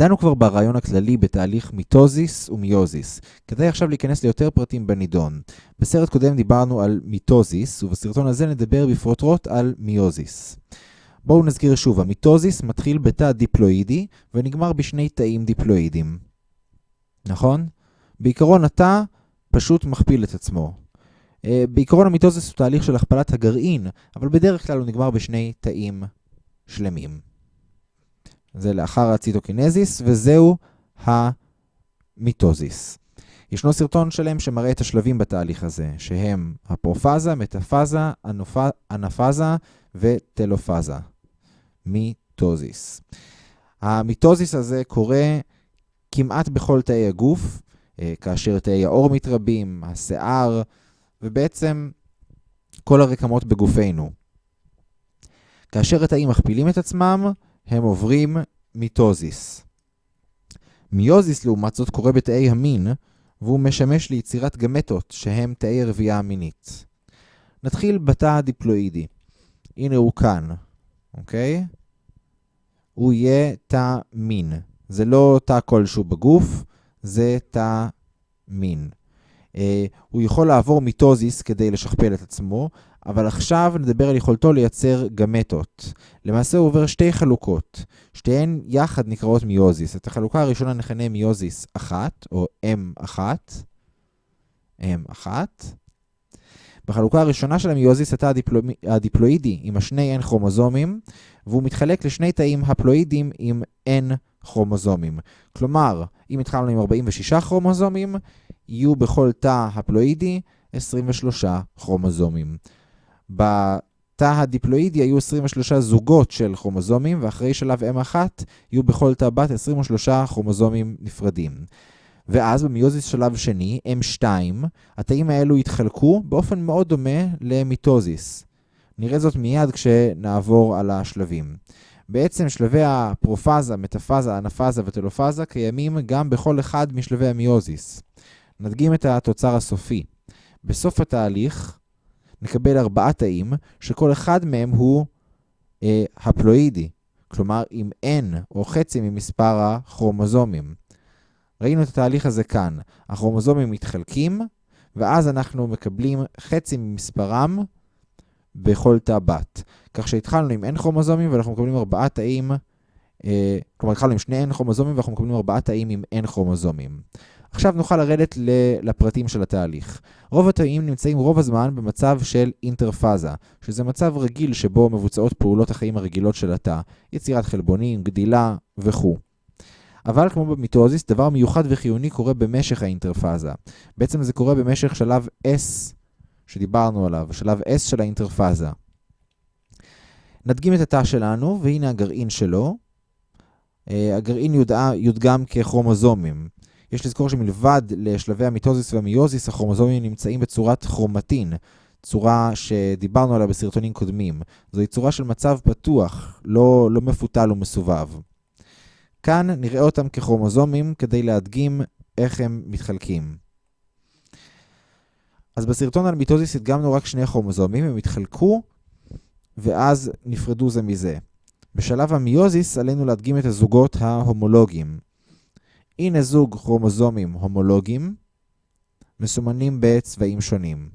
דנו כבר ברעיון הכללי בתהליך מיטוזיס ומיוזיס. כדאי עכשיו להיכנס ליותר פרטים בנידון. בסרט קודם דיברנו על מיטוזיס, ובסרטון הזה נדבר בפרוטרוט על מיוזיס. בואו נזכיר שוב, המיטוזיס מתחיל בתא דיפלואידי ונגמר בשני תאים דיפלואידיים. נכון? בעיקרון התא פשוט מכפיל את עצמו. אה, בעיקרון המיטוזיס הוא תהליך של הכפלת הגרעין, אבל בדרך כלל הוא נגמר בשני תאים שלמים. זה לאחר הציטוקינזיס, וזהו המיטוזיס. ישנו סרטון שלם שמראה את השלבים בתהליך הזה, שהם הפרופאזה, מטאפאזה, אנפאזה וטלופאזה. מיטוזיס. המיטוזיס הזה קורה כמעט בכל תאי הגוף, אה, כאשר תאי העור מתרבים, השיער, ובעצם כל הרקמות בגופנו. כאשר התאים מכפילים את עצמם, הם עוברים מיטוזיס. מיוזיס לעומת זאת קורה בתאי המין, והוא משמש ליצירת גמטות, שהם תאי רבייה המינית. נתחיל בתא הדיפלואידי. הנה הוא כאן, אוקיי? הוא יהיה תא מין. זה לא תא כלשהו בגוף, זה תא מין. אה, הוא יכול לעבור מיטוזיס כדי לשכפל את עצמו, אבל עכשיו נדבר על יכולתו לייצר גמטות. למעשה הוא עובר שתי חלוקות, שתיהן יחד נקראות מיוזיס. את החלוקה הראשונה נכנה מיוזיס 1, או M1, M1. בחלוקה הראשונה של המיוזיס התא הדיפלו... הדיפלואידי עם השני N כרומוזומים, והוא מתחלק לשני תאים הפלואידיים עם N כרומוזומים. כלומר, אם התחלנו עם 46 כרומוזומים, יהיו בכל תא הפלואידי 23 כרומוזומים. בתא הדיפלואידי היו 23 זוגות של כרומוזומים, ואחרי שלב M1 יהיו בכל תא בת 23 כרומוזומים נפרדים. ואז במיוזיס שלב שני, M2, התאים האלו יתחלקו באופן מאוד דומה למיטוזיס. נראה זאת מיד כשנעבור על השלבים. בעצם שלבי הפרופאזה, מטאפאזה, אנפאזה וטלופאזה קיימים גם בכל אחד משלבי המיוזיס. נדגים את התוצר הסופי. בסוף התהליך נקבל ארבעה תאים, שכל אחד מהם הוא אה, הפלואידי, כלומר עם n או חצי ממספר הכרומוזומים. ראינו את התהליך הזה כאן. הכרומוזומים מתחלקים, ואז אנחנו מקבלים חצי ממספרם בכל תא בת. כך שהתחלנו עם n כרומוזומים ואנחנו מקבלים ארבעה תאים, אה, כלומר התחלנו עם שני n כרומוזומים ואנחנו מקבלים ארבעה תאים עם n כרומוזומים. עכשיו נוכל לרדת לפרטים של התהליך. רוב התאים נמצאים רוב הזמן במצב של אינטרפאזה, שזה מצב רגיל שבו מבוצעות פעולות החיים הרגילות של התא, יצירת חלבונים, גדילה וכו'. אבל כמו במיטוזיס, דבר מיוחד וחיוני קורה במשך האינטרפאזה. בעצם זה קורה במשך שלב S שדיברנו עליו, שלב S של האינטרפאזה. נדגים את התא שלנו, והנה הגרעין שלו. אה, הגרעין יודגם ככרומוזומים. יש לזכור שמלבד לשלבי המיטוזיס והמיוזיס, הכרומוזומים נמצאים בצורת כרומטין, צורה שדיברנו עליה בסרטונים קודמים. זוהי צורה של מצב פתוח, לא, לא מפותל ומסובב. כאן נראה אותם ככרומוזומים כדי להדגים איך הם מתחלקים. אז בסרטון על מיטוזיס הדגמנו רק שני כרומוזומים, הם התחלקו ואז נפרדו זה מזה. בשלב המיוזיס עלינו להדגים את הזוגות ההומולוגיים. הנה זוג כרומוזומים הומולוגיים, מסומנים בצבעים שונים.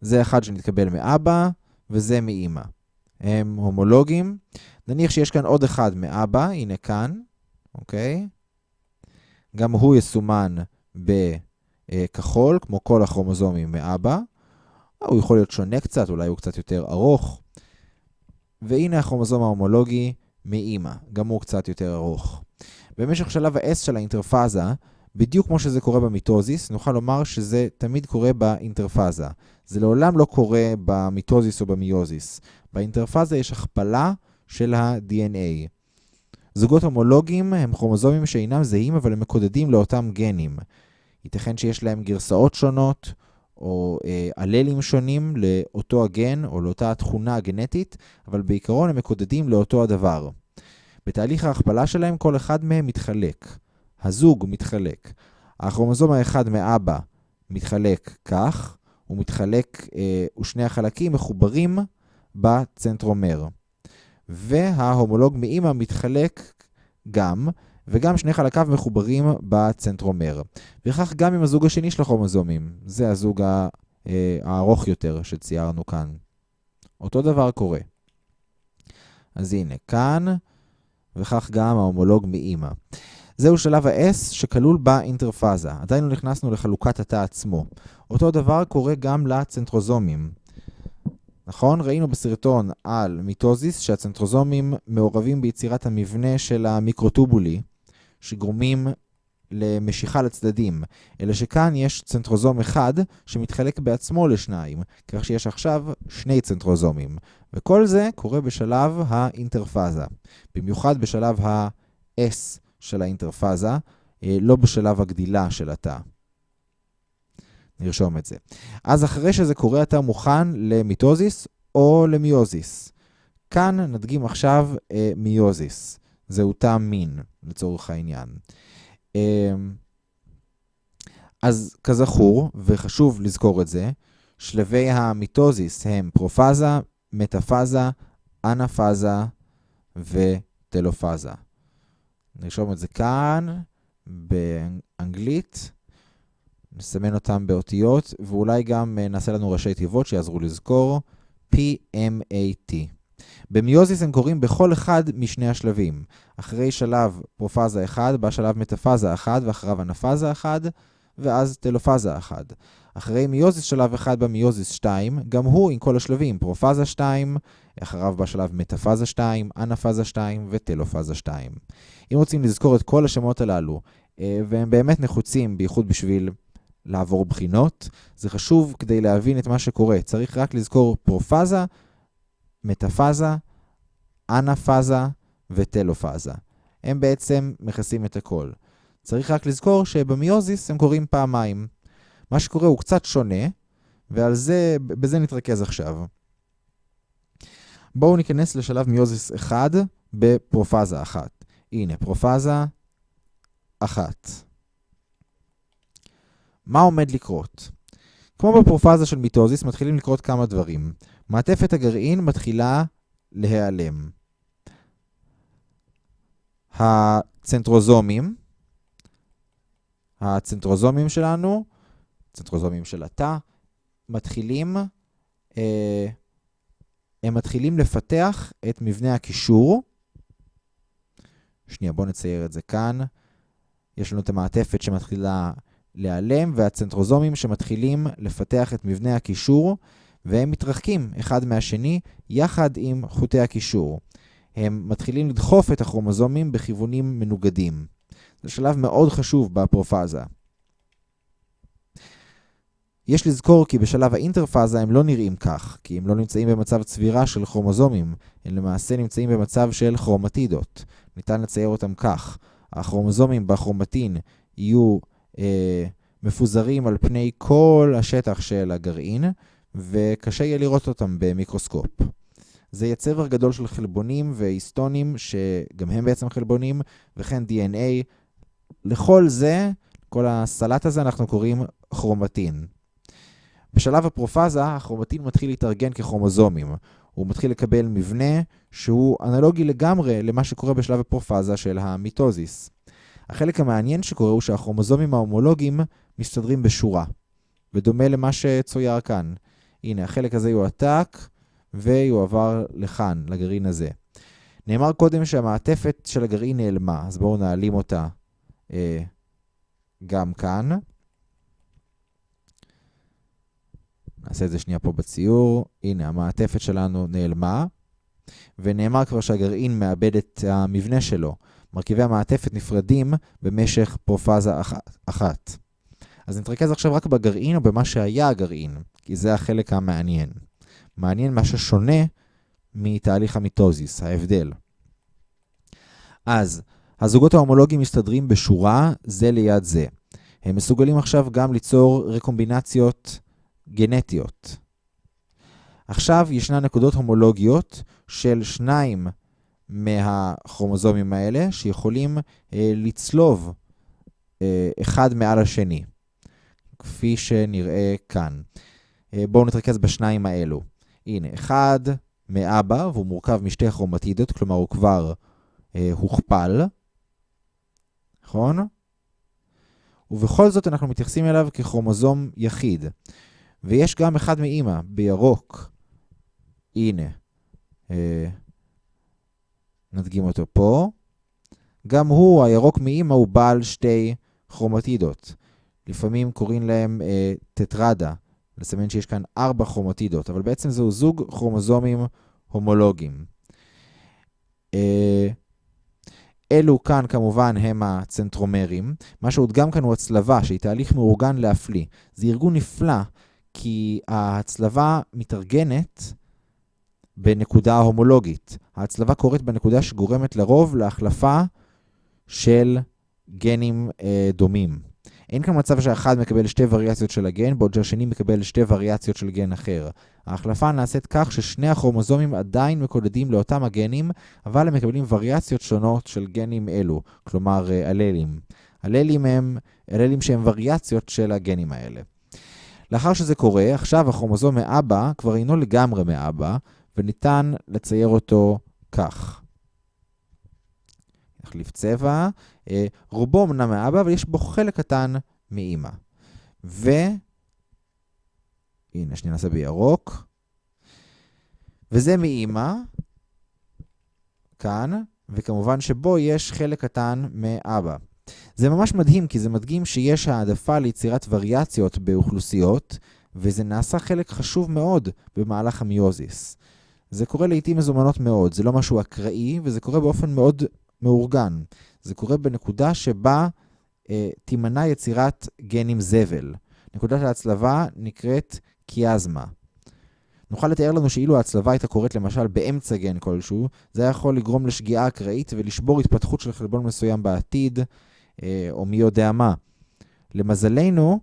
זה אחד שנתקבל מאבא, וזה מאימא. הם הומולוגיים. נניח שיש כאן עוד אחד מאבא, הנה כאן, אוקיי? גם הוא יסומן בכחול, כמו כל הכרומוזומים מאבא. הוא יכול להיות שונה קצת, אולי הוא קצת יותר ארוך. והנה הכרומוזום ההומולוגי מאימא, גם הוא קצת יותר ארוך. במשך שלב ה-S של האינטרפאזה, בדיוק כמו שזה קורה במיטוזיס, נוכל לומר שזה תמיד קורה באינטרפאזה. זה לעולם לא קורה במיטוזיס או במיוזיס. באינטרפאזה יש הכפלה של ה-DNA. זוגות הומולוגיים הם כרומוזומים שאינם זהים, אבל הם מקודדים לאותם גנים. ייתכן שיש להם גרסאות שונות, או אה, אללים שונים לאותו הגן או לאותה התכונה הגנטית, אבל בעיקרון הם מקודדים לאותו הדבר. בתהליך ההכפלה שלהם כל אחד מהם מתחלק. הזוג מתחלק. הכרומוזום האחד מאבא מתחלק כך, הוא מתחלק, אה, ושני החלקים מחוברים בצנטרומר. וההומולוג מאימא מתחלק גם, וגם שני חלקיו מחוברים בצנטרומר. וכך גם עם הזוג השני של הכרומוזומים. זה הזוג אה, הארוך יותר שציירנו כאן. אותו דבר קורה. אז הנה, כאן, וכך גם ההומולוג מאימא. זהו שלב ה-S שכלול באינטרפאזה. עדיין לא נכנסנו לחלוקת התא עצמו. אותו דבר קורה גם לצנטרוזומים. נכון? ראינו בסרטון על מיטוזיס שהצנטרוזומים מעורבים ביצירת המבנה של המיקרוטובולי, שגורמים למשיכה לצדדים, אלא שכאן יש צנטרוזום אחד שמתחלק בעצמו לשניים, כך שיש עכשיו שני צנטרוזומים. וכל זה קורה בשלב האינטרפאזה, במיוחד בשלב ה-S של האינטרפאזה, אה, לא בשלב הגדילה של התא. נרשום את זה. אז אחרי שזה קורה, אתה מוכן למיטוזיס או למיוזיס. כאן נדגים עכשיו אה, מיוזיס. זהו תא מין, לצורך העניין. אה, אז כזכור, וחשוב לזכור את זה, שלבי המיטוזיס הם פרופאזה, מטאפאזה, אנפאזה וטלופאזה. נרשום את זה כאן, באנגלית. נסמן אותם באותיות, ואולי גם אה, נעשה לנו ראשי תיבות שיעזרו לזכור, PMAT. במיוזיס הם קורים בכל אחד משני השלבים. אחרי שלב פרופאזה 1, בא שלב מטאפאזה 1, ואחריו אנפאזה 1, ואז טלופאזה 1. אחרי מיוזיס שלב 1 במיוזיס 2, גם הוא עם כל השלבים, פרופאזה 2, אחריו בא שלב מטאפאזה 2, אנפאזה 2 וטלופאזה 2. אם רוצים לזכור את כל השמות הללו, אה, והם באמת נחוצים, בייחוד בשביל לעבור בחינות. זה חשוב כדי להבין את מה שקורה. צריך רק לזכור פרופאזה, מטאפאזה, אנפאזה וטלופאזה. הם בעצם מכסים את הכל. צריך רק לזכור שבמיוזיס הם קורים פעמיים. מה שקורה הוא קצת שונה, ועל זה, בזה נתרכז עכשיו. בואו ניכנס לשלב מיוזיס 1 בפרופאזה 1. הנה, פרופאזה 1. מה עומד לקרות? כמו בפרופאזה של מיטוזיס, מתחילים לקרות כמה דברים. מעטפת הגרעין מתחילה להיעלם. הצנטרוזומים, הצנטרוזומים שלנו, צנטרוזומים של התא, מתחילים, אה, הם מתחילים לפתח את מבנה הקישור. שנייה, בואו נצייר את זה כאן. יש לנו את המעטפת שמתחילה להיעלם, והצנטרוזומים שמתחילים לפתח את מבנה הקישור, והם מתרחקים אחד מהשני יחד עם חוטי הקישור. הם מתחילים לדחוף את הכרומוזומים בכיוונים מנוגדים. זה שלב מאוד חשוב בפרופאזה. יש לזכור כי בשלב האינטרפאזה הם לא נראים כך, כי הם לא נמצאים במצב צבירה של כרומוזומים, הם למעשה נמצאים במצב של כרומטידות. ניתן לצייר אותם כך. הכרומוזומים בכרומטין יהיו אה, מפוזרים על פני כל השטח של הגרעין, וקשה יהיה לראות אותם במיקרוסקופ. זה יהיה צבר גדול של חלבונים והיסטונים, שגם הם בעצם חלבונים, וכן DNA. לכל זה, כל הסלט הזה, אנחנו קוראים כרומטין. בשלב הפרופאזה, הכרומטין מתחיל להתארגן ככרומוזומים. הוא מתחיל לקבל מבנה שהוא אנלוגי לגמרי למה שקורה בשלב הפרופאזה של המיטוזיס. החלק המעניין שקורה הוא שהכרומוזומים ההומולוגיים מסתדרים בשורה, ודומה למה שצויר כאן. הנה, החלק הזה יועתק ויועבר לכאן, לגרעין הזה. נאמר קודם שהמעטפת של הגרעין נעלמה, אז בואו נעלים אותה אה, גם כאן. נעשה את זה שנייה פה בציור. הנה, המעטפת שלנו נעלמה, ונאמר כבר שהגרעין מאבד את המבנה שלו. מרכיבי המעטפת נפרדים במשך פרופאזה אחת. אז נתרכז עכשיו רק בגרעין או במה שהיה הגרעין, כי זה החלק המעניין. מעניין מה ששונה מתהליך המיטוזיס, ההבדל. אז, הזוגות ההומולוגיים מסתדרים בשורה זה ליד זה. הם מסוגלים עכשיו גם ליצור רקומבינציות גנטיות. עכשיו ישנן נקודות הומולוגיות של שניים מהכרומוזומים האלה, שיכולים אה, לצלוב אה, אחד מעל השני, כפי שנראה כאן. אה, בואו נתרכז בשניים האלו. הנה, אחד מאבא, והוא מורכב משתי כרומטידות, כלומר הוא כבר אה, הוכפל, נכון? ובכל זאת אנחנו מתייחסים אליו ככרומוזום יחיד. ויש גם אחד מאימא, בירוק. הנה. אה, נדגים אותו פה. גם הוא, הירוק מאימא, הוא בעל שתי כרומטידות. לפעמים קוראים להם אה, טטרדה, לסמן שיש כאן ארבע כרומטידות, אבל בעצם זהו זוג כרומוזומים הומולוגיים. אה, אלו כאן כמובן הם הצנטרומרים. מה שהודגם כאן הוא הצלבה, שהיא תהליך מאורגן להפליא. זה ארגון נפלא, כי ההצלבה מתארגנת בנקודה הומולוגית. ההצלבה קורית בנקודה שגורמת לרוב להחלפה של גנים אה, דומים. אין כאן מצב שאחד מקבל שתי וריאציות של הגן, בעוד שהשני מקבל שתי וריאציות של גן אחר. ההחלפה נעשית כך ששני הכרומוזומים עדיין מקודדים לאותם הגנים, אבל הם מקבלים וריאציות שונות של גנים אלו, כלומר אה, אללים. אללים הם אללים שהם וריאציות של הגנים האלה. לאחר שזה קורה, עכשיו הכרומוזום מאבא כבר אינו לגמרי מאבא, וניתן לצייר אותו כך. נחליף צבע. אה, רובו אמנם מאבא, אבל יש בו חלק קטן מאימא. ו... הנה, שנייה נעשה בירוק. וזה מאימא, כאן, וכמובן שבו יש חלק קטן מאבא. זה ממש מדהים, כי זה מדגים שיש העדפה ליצירת וריאציות באוכלוסיות, וזה נעשה חלק חשוב מאוד במהלך המיוזיס. זה קורה לעיתים מזומנות מאוד, זה לא משהו אקראי, וזה קורה באופן מאוד מאורגן. זה קורה בנקודה שבה אה, תימנע יצירת גנים זבל. נקודת ההצלבה נקראת קיאזמה. נוכל לתאר לנו שאילו ההצלבה הייתה קורית למשל באמצע גן כלשהו, זה היה יכול לגרום לשגיאה אקראית ולשבור התפתחות של חלבון מסוים בעתיד, אה, או מי יודע מה. למזלנו,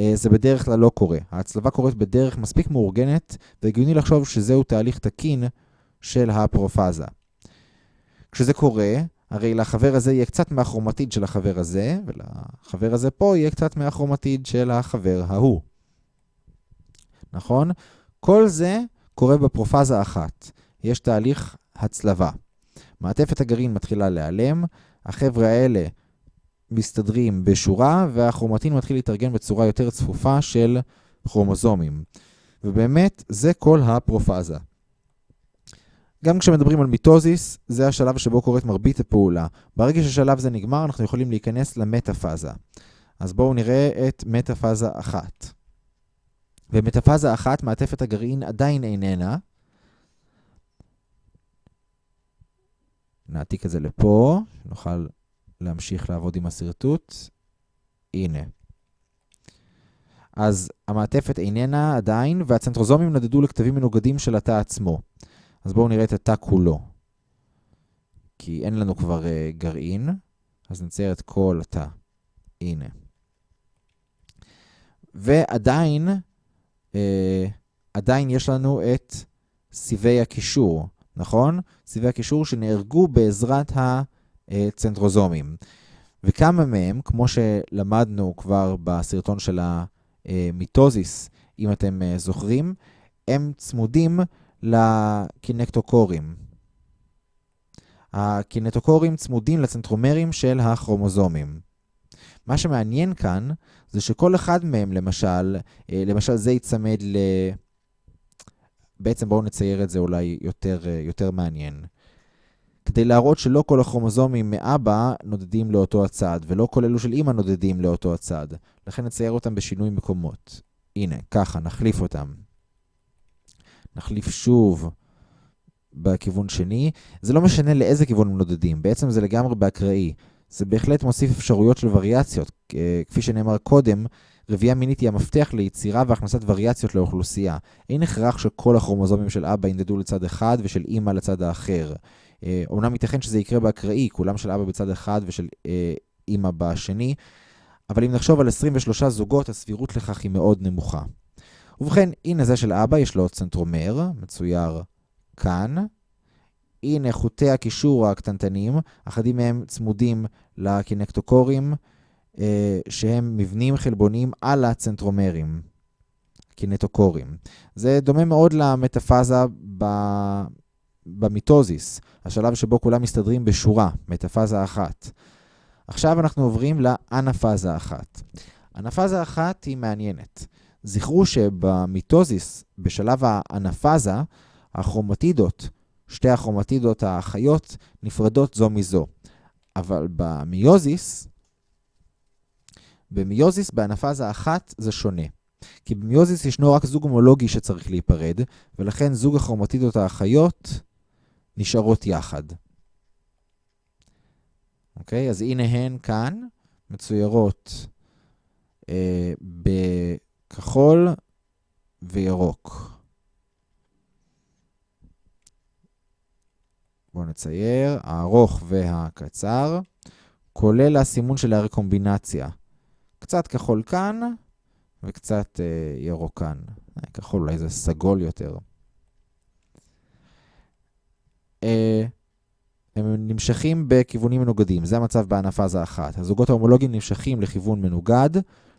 אה, זה בדרך כלל לא קורה. ההצלבה קורית בדרך מספיק מאורגנת, והגיוני לחשוב שזהו תהליך תקין של הפרופאזה. כשזה קורה, הרי לחבר הזה יהיה קצת מהכרומטיד של החבר הזה, ולחבר הזה פה יהיה קצת מהכרומטיד של החבר ההוא. נכון? כל זה קורה בפרופאזה אחת. יש תהליך הצלבה. מעטפת הגרעין מתחילה להיעלם, החבר'ה האלה מסתדרים בשורה, והכרומטין מתחיל להתארגן בצורה יותר צפופה של כרומוזומים. ובאמת, זה כל הפרופאזה. גם כשמדברים על מיטוזיס, זה השלב שבו קורית מרבית הפעולה. ברגע ששלב זה נגמר, אנחנו יכולים להיכנס למטאפאזה. אז בואו נראה את מטאפאזה אחת. במטאפאזה אחת, מעטפת הגרעין עדיין איננה. נעתיק את זה לפה, נוכל להמשיך לעבוד עם השרטוט. הנה. אז המעטפת איננה עדיין, והצנטרוזומים נדדו לכתבים מנוגדים של התא עצמו. אז בואו נראה את התא כולו. כי אין לנו כבר uh, גרעין, אז נצייר את כל התא. הנה. ועדיין, uh, עדיין יש לנו את סיבי הקישור, נכון? סיבי הקישור שנהרגו בעזרת הצנטרוזומים. וכמה מהם, כמו שלמדנו כבר בסרטון של המיטוזיס, אם אתם uh, זוכרים, הם צמודים לקינקטוקורים. הקינטוקורים צמודים לצנטרומרים של הכרומוזומים. מה שמעניין כאן זה שכל אחד מהם, למשל, אה, למשל זה ייצמד ל... בעצם בואו נצייר את זה אולי יותר, אה, יותר מעניין. כדי להראות שלא כל הכרומוזומים מאבא נודדים לאותו הצד, ולא כל אלו של אמא נודדים לאותו הצד. לכן נצייר אותם בשינוי מקומות. הנה, ככה, נחליף אותם. נחליף שוב בכיוון שני. זה לא משנה לאיזה כיוון הם נודדים, בעצם זה לגמרי באקראי. זה בהחלט מוסיף אפשרויות של וריאציות. כפי שנאמר קודם, רבייה מינית היא המפתח ליצירה והכנסת וריאציות לאוכלוסייה. אין הכרח שכל הכרומוזומים של אבא ינדדו לצד אחד ושל אימא לצד האחר. אומנם ייתכן שזה יקרה באקראי, כולם של אבא בצד אחד ושל אה, אימא בשני, אבל אם נחשוב על 23 זוגות, הסבירות לכך היא מאוד נמוכה. ובכן, הנה זה של אבא, יש לו צנטרומר, מצויר כאן. הנה חוטי הקישור הקטנטנים, אחדים מהם צמודים לקינקטוקורים, אה, שהם מבנים חלבוניים על הצנטרומרים. הקינטוקורים. זה דומה מאוד למטאפאזה ב... במיטוזיס, השלב שבו כולם מסתדרים בשורה, מטאפאזה אחת. עכשיו אנחנו עוברים לאנפאזה אחת. אנפאזה אחת היא מעניינת. זכרו שבמיטוזיס, בשלב האנפאזה, הכרומטידות, שתי הכרומטידות האחיות, נפרדות זו מזו. אבל במיוזיס, במיוזיס, באנפאזה אחת, זה שונה. כי במיוזיס ישנו רק זוג הומולוגי שצריך להיפרד, ולכן זוג הכרומטידות האחיות נשארות יחד. אוקיי? אז הנה הן כאן, מצוירות אה, בכחול וירוק. בואו נצייר, הארוך והקצר, כולל הסימון של הרקומבינציה. קצת כחול כאן וקצת אה, ירוק כאן. אה, כחול אולי זה סגול יותר. אה, הם נמשכים בכיוונים מנוגדים, זה המצב באנפאזה אחת. הזוגות ההומולוגיים נמשכים לכיוון מנוגד,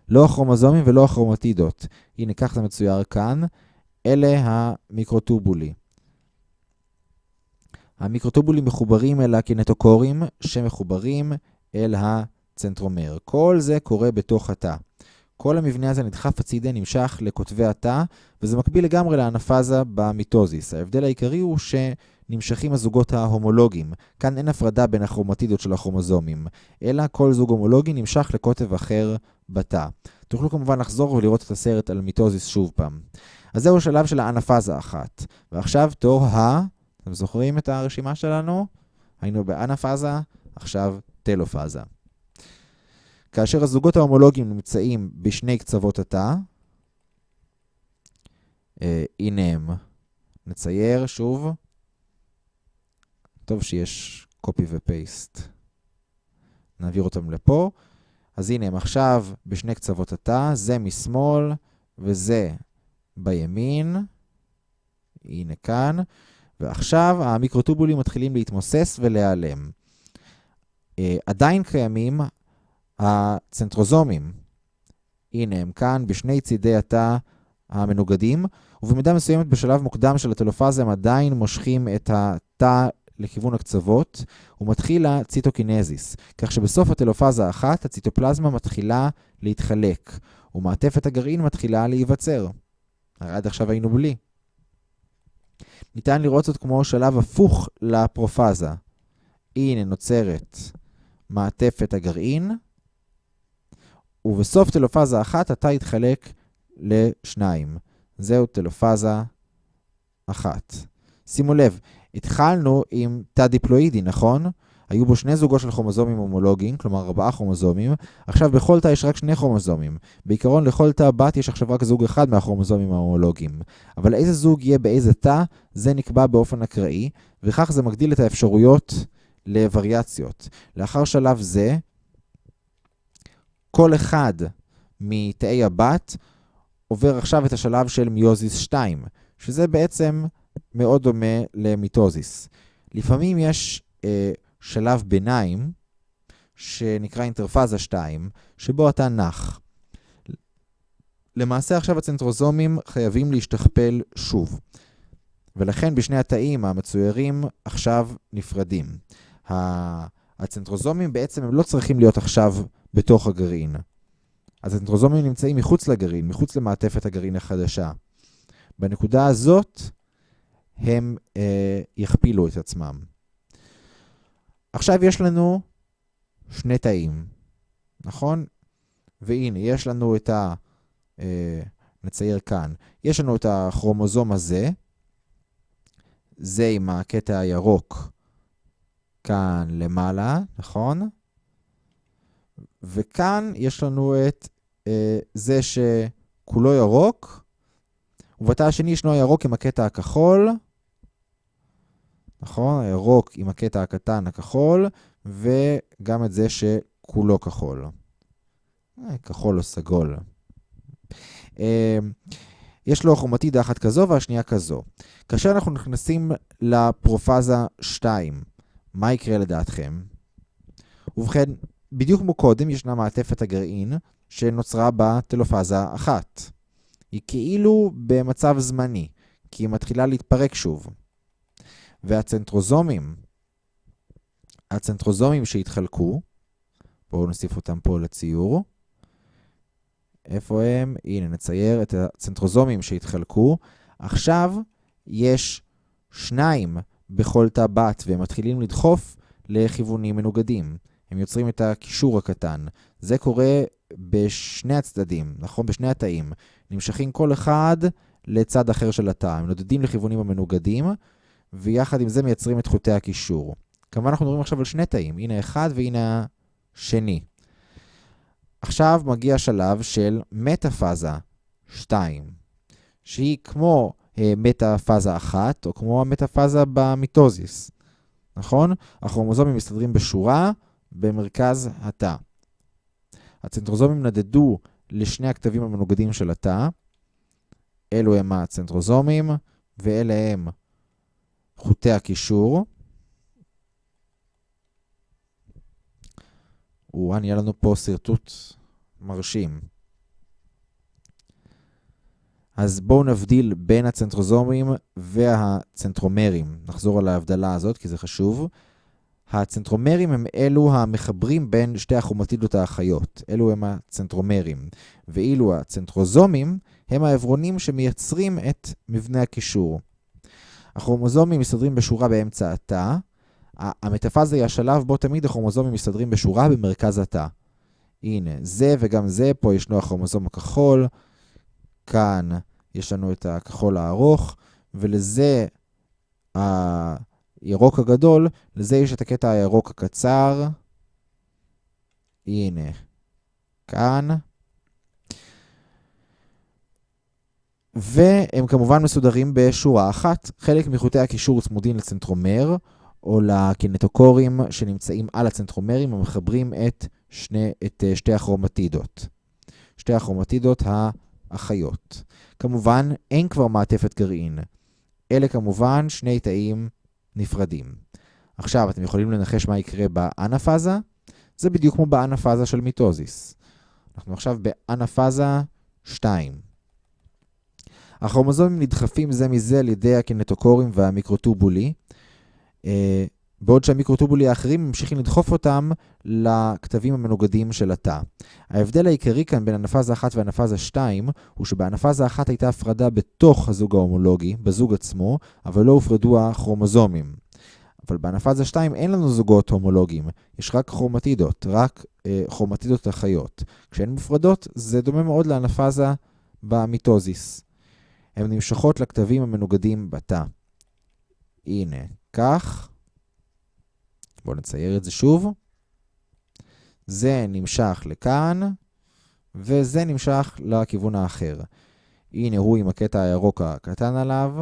לא הכרומוזומים ולא הכרומטידות. הנה, כך זה מצויר כאן. אלה המיקרוטובולי. המיקרוטובולים מחוברים אל הקינטוקורים, שמחוברים אל הצנטרומר. כל זה קורה בתוך התא. כל המבנה הזה נדחף הצידה, נמשך לקוטבי התא, וזה מקביל לגמרי לאנפאזה במיטוזיס. ההבדל העיקרי הוא שנמשכים הזוגות ההומולוגיים. כאן אין הפרדה בין הכרומטידות של הכרומוזומים, אלא כל זוג הומולוגי נמשך לקוטב אחר בתא. תוכלו כמובן לחזור ולראות את הסרט על מיטוזיס שוב פעם. אז זהו השלב של האנפאזה אחת. ועכשיו תור ה... אתם זוכרים את הרשימה שלנו? היינו באנפאזה, עכשיו טלופאזה. כאשר הזוגות ההומולוגיים נמצאים בשני קצוות התא, אה, הנה הם. נצייר שוב. טוב שיש קופי ופייסט. נעביר אותם לפה. אז הנה הם עכשיו בשני קצוות התא, זה משמאל וזה בימין. הנה כאן. ועכשיו המיקרוטובולים מתחילים להתמוסס ולהיעלם. אה, עדיין קיימים הצנטרוזומים. הנה הם כאן בשני צידי התא המנוגדים, ובמידה מסוימת בשלב מוקדם של הטלופאזה הם עדיין מושכים את התא לכיוון הקצוות, ומתחיל הציטוקינזיס, כך שבסוף הטלופאזה האחת הציטופלזמה מתחילה להתחלק, ומעטפת הגרעין מתחילה להיווצר. הרי עד עכשיו היינו בלי. ניתן לראות זאת כמו שלב הפוך לפרופאזה. הנה נוצרת מעטפת הגרעין, ובסוף טלופאזה אחת התא יתחלק לשניים. זהו טלופאזה אחת. שימו לב, התחלנו עם תא דיפלואידי, נכון? היו בו שני זוגות של כרומוזומים הומולוגיים, כלומר ארבעה כרומוזומים. עכשיו בכל תא יש רק שני כרומוזומים. בעיקרון לכל תא בת יש עכשיו רק זוג אחד מהכרומוזומים ההומולוגיים. אבל איזה זוג יהיה באיזה תא, זה נקבע באופן אקראי, וכך זה מגדיל את האפשרויות לווריאציות. לאחר שלב זה, כל אחד מתאי הבת עובר עכשיו את השלב של מיוזיס 2, שזה בעצם מאוד דומה למיטוזיס. לפעמים יש אה, שלב ביניים, שנקרא אינטרפאזה 2, שבו אתה נח. למעשה עכשיו הצנטרוזומים חייבים להשתכפל שוב, ולכן בשני התאים המצוירים עכשיו נפרדים. הצנטרוזומים בעצם הם לא צריכים להיות עכשיו בתוך הגרעין. הצנטרוזומים נמצאים מחוץ לגרעין, מחוץ למעטפת הגרעין החדשה. בנקודה הזאת הם אה, יכפילו את עצמם. עכשיו יש לנו שני תאים, נכון? והנה, יש לנו את ה... אה, נצייר כאן. יש לנו את הכרומוזום הזה, זה עם הקטע הירוק כאן למעלה, נכון? וכאן יש לנו את אה, זה שכולו ירוק, ובתא השני ישנו הירוק עם הקטע הכחול, נכון? הירוק עם הקטע הקטן הכחול, וגם את זה שכולו כחול. אה, כחול או סגול. אה, יש לו כרומטידה אחת כזו והשנייה כזו. כאשר אנחנו נכנסים לפרופאזה 2, מה יקרה לדעתכם? ובכן, בדיוק כמו קודם ישנה מעטפת הגרעין שנוצרה בטלופאזה אחת. היא כאילו במצב זמני, כי היא מתחילה להתפרק שוב. והצנטרוזומים, הצנטרוזומים שהתחלקו, בואו נוסיף אותם פה לציור. איפה הם? הנה, נצייר את הצנטרוזומים שהתחלקו. עכשיו יש שניים בכל תא בת, והם מתחילים לדחוף לכיוונים מנוגדים. הם יוצרים את הקישור הקטן. זה קורה בשני הצדדים, נכון? בשני התאים. נמשכים כל אחד לצד אחר של התא. הם נודדים לכיוונים המנוגדים, ויחד עם זה מייצרים את חוטי הקישור. כמובן אנחנו מדברים עכשיו על שני תאים. הנה אחד והנה השני. עכשיו מגיע השלב של מטאפאזה 2, שהיא כמו אה, מטאפאזה 1, או כמו המטאפאזה במיטוזיס, נכון? הכרומוזומים מסתדרים בשורה במרכז התא. הצנטרוזומים נדדו לשני הכתבים המנוגדים של התא. אלו הם הצנטרוזומים, ואלה הם חוטי הקישור. וואן, נהיה לנו פה שרטוט מרשים. אז בואו נבדיל בין הצנטרוזומים והצנטרומרים. נחזור על ההבדלה הזאת כי זה חשוב. הצנטרומרים הם אלו המחברים בין שתי הכרומטידות האחיות. אלו הם הצנטרומרים. ואילו הצנטרוזומים הם העברונים שמייצרים את מבנה הקישור. הכרומוזומים מסתדרים בשורה באמצע התא. המטאפאזה היא השלב בו תמיד הכרומוזומים מסתדרים בשורה במרכז התא. הנה, זה וגם זה, פה ישנו הכרומוזום הכחול, כאן יש לנו את הכחול הארוך, ולזה הירוק הגדול, לזה יש את הקטע הירוק הקצר. הנה, כאן. והם כמובן מסודרים בשורה אחת. חלק מחוטי הקישור צמודים לצנטרומר, או לקינטוקורים שנמצאים על הצנטרומרים המחברים את, שני, את אה, שתי הכרומטידות. שתי הכרומטידות האחיות. כמובן, אין כבר מעטפת גרעין. אלה כמובן שני תאים נפרדים. עכשיו, אתם יכולים לנחש מה יקרה באנפאזה? זה בדיוק כמו באנפאזה של מיטוזיס. אנחנו עכשיו באנפאזה 2. הכרומוזומים נדחפים זה מזה על ידי הקינטוקורים והמיקרוטובולי, אה, בעוד שהמיקרוטובולי האחרים ממשיכים לדחוף אותם לכתבים המנוגדים של התא. ההבדל העיקרי כאן בין הנפאזה 1 והנפאזה 2 הוא שבהנפאזה 1 הייתה הפרדה בתוך הזוג ההומולוגי, בזוג עצמו, אבל לא הופרדו הכרומוזומים. אבל בהנפאזה 2 אין לנו זוגות הומולוגיים, יש רק כרומטידות, רק אה, כרומטידות החיות. כשהן מופרדות זה דומה מאוד להנפאזה במיטוזיס. הן נמשכות לכתבים המנוגדים בתא. הנה, כך. בואו נצייר את זה שוב. זה נמשך לכאן, וזה נמשך לכיוון האחר. הנה הוא עם הקטע הירוק הקטן עליו,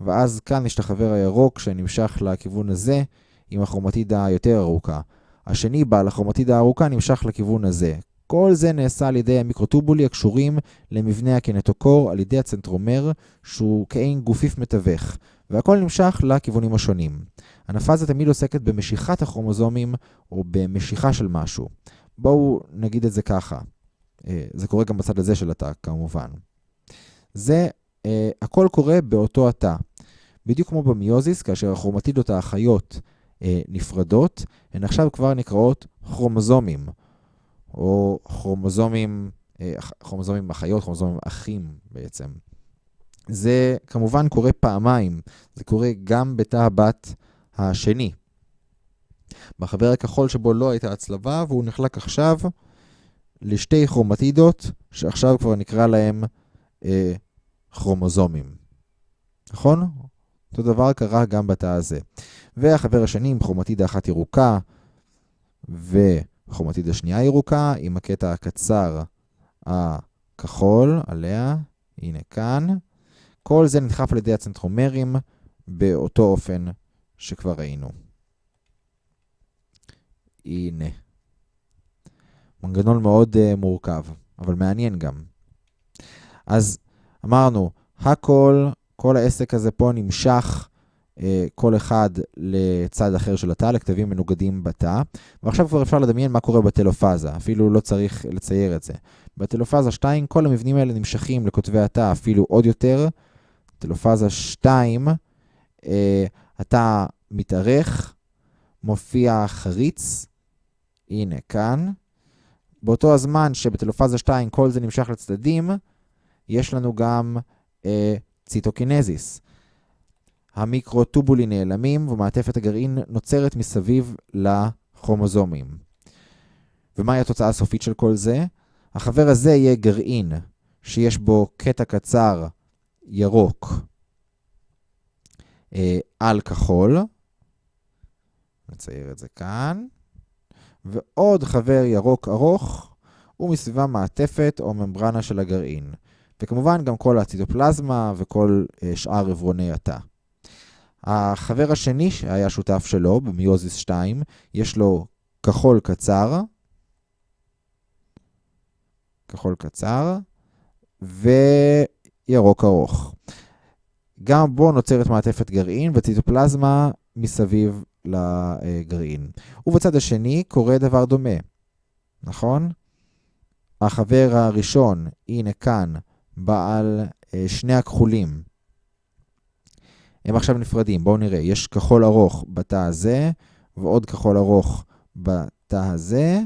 ואז כאן יש את החבר הירוק שנמשך לכיוון הזה עם הכרומטידה היותר ארוכה. השני בעל הכרומטידה הארוכה נמשך לכיוון הזה. כל זה נעשה על ידי המיקרוטובולי הקשורים למבנה הקינטוקור על ידי הצנטרומר, שהוא כעין גופיף מתווך, והכל נמשך לכיוונים השונים. הנפאזה תמיד עוסקת במשיכת הכרומוזומים או במשיכה של משהו. בואו נגיד את זה ככה. אה, זה קורה גם בצד הזה של התא, כמובן. זה, אה, הכל קורה באותו התא. בדיוק כמו במיוזיס, כאשר הכרומטידות האחיות אה, נפרדות, הן עכשיו כבר נקראות כרומוזומים. או כרומוזומים, אה, כרומוזומים אחיות, כרומוזומים אחים בעצם. זה כמובן קורה פעמיים, זה קורה גם בתא הבת השני. בחבר הכחול שבו לא הייתה הצלבה, והוא נחלק עכשיו לשתי כרומטידות, שעכשיו כבר נקרא להם אה, כרומוזומים. נכון? אותו דבר קרה גם בתא הזה. והחבר השני עם כרומטידה אחת ירוקה, ו... חומתית השנייה ירוקה עם הקטע הקצר הכחול עליה, הנה כאן. כל זה נדחף על ידי הצנטרומרים באותו אופן שכבר ראינו. הנה. מנגנון מאוד uh, מורכב, אבל מעניין גם. אז אמרנו, הכל, כל העסק הזה פה נמשך כל אחד לצד אחר של התא, לכתבים מנוגדים בתא. ועכשיו כבר אפשר לדמיין מה קורה בטלופאזה, אפילו לא צריך לצייר את זה. בטלופאזה 2 כל המבנים האלה נמשכים לכותבי התא אפילו עוד יותר. טלופאזה 2, התא מתארך, מופיע חריץ, הנה כאן. באותו הזמן שבטלופאזה 2 כל זה נמשך לצדדים, יש לנו גם אה, ציטוקינזיס. המיקרוטובולים נעלמים ומעטפת הגרעין נוצרת מסביב לכרומוזומים. ומהי התוצאה הסופית של כל זה? החבר הזה יהיה גרעין שיש בו קטע קצר ירוק אה, על כחול. נצייר את זה כאן. ועוד חבר ירוק ארוך, ומסביבה מעטפת או ממברנה של הגרעין. וכמובן גם כל הציטופלזמה וכל אה, שאר עברוני התא. החבר השני שהיה שותף שלו, במיוזיס 2, יש לו כחול קצר, כחול קצר, וירוק ארוך. גם בו נוצרת מעטפת גרעין וציטופלזמה מסביב לגרעין. ובצד השני קורה דבר דומה, נכון? החבר הראשון, הנה כאן, בעל אה, שני הכחולים. הם עכשיו נפרדים, בואו נראה. יש כחול ארוך בתא הזה, ועוד כחול ארוך בתא הזה.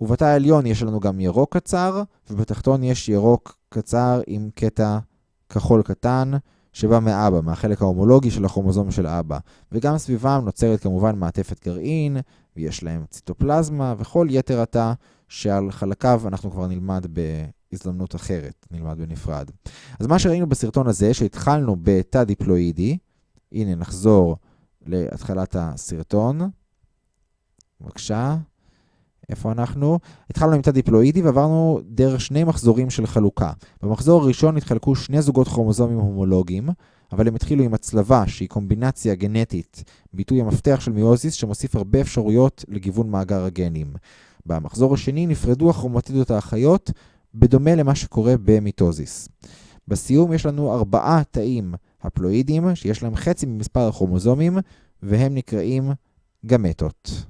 ובתא העליון יש לנו גם ירוק קצר, ובתחתון יש ירוק קצר עם קטע כחול קטן, שבא מאבא, מהחלק ההומולוגי של הכרומוזום של אבא. וגם סביבם נוצרת כמובן מעטפת גרעין, ויש להם ציטופלזמה, וכל יתר התא שעל חלקיו אנחנו כבר נלמד בהזדמנות אחרת, נלמד בנפרד. אז מה שראינו בסרטון הזה, שהתחלנו בתא דיפלואידי, הנה נחזור להתחלת הסרטון. בבקשה. איפה אנחנו? התחלנו עם תא דיפלואידי ועברנו דרך שני מחזורים של חלוקה. במחזור הראשון התחלקו שני זוגות כרומוזומים הומולוגיים, אבל הם התחילו עם הצלבה שהיא קומבינציה גנטית, ביטוי המפתח של מיוזיס שמוסיף הרבה אפשרויות לגיוון מאגר הגנים. במחזור השני נפרדו הכרומטידות האחיות, בדומה למה שקורה במיטוזיס. בסיום יש לנו ארבעה תאים הפלואידיים, שיש להם חצי ממספר הכרומוזומים, והם נקראים גמטות.